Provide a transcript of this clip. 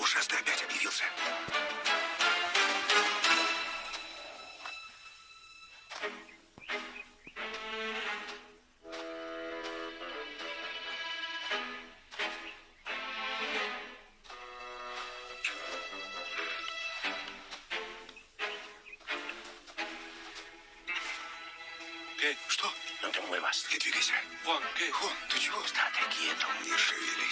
Ушастый опять объявился. Что? Ну, это мой вас. Не двигайся. Вон, Гей. Вон, ты чего? Стратегия, не шевели.